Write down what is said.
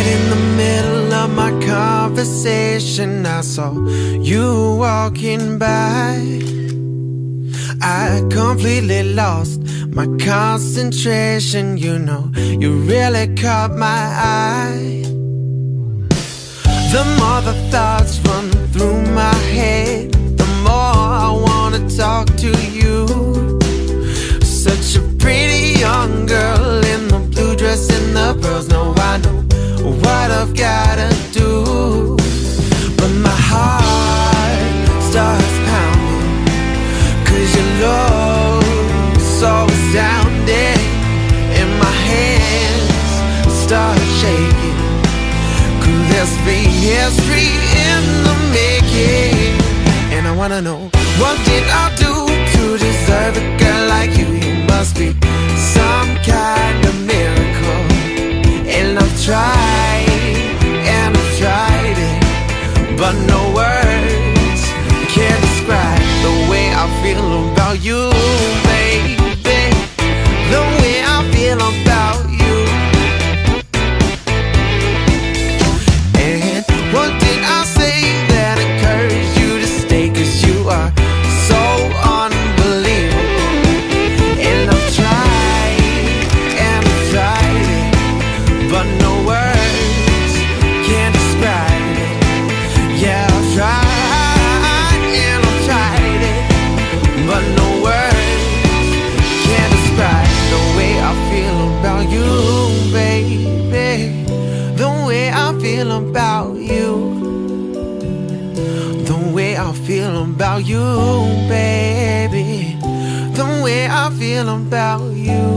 Right in the middle of my conversation. I saw you walking by. I completely lost my concentration. You know, you really caught my eye. The more the thoughts run so astounding. And my hands start shaking. Be history in the making? And I wanna know what did I do to deserve a girl like you? You must be some kind of miracle. And I've tried, and I've tried it, but no words can describe the way I feel about you, no words can describe the way I feel about you, baby. The way I feel about you. The way I feel about you, baby. The way I feel about you.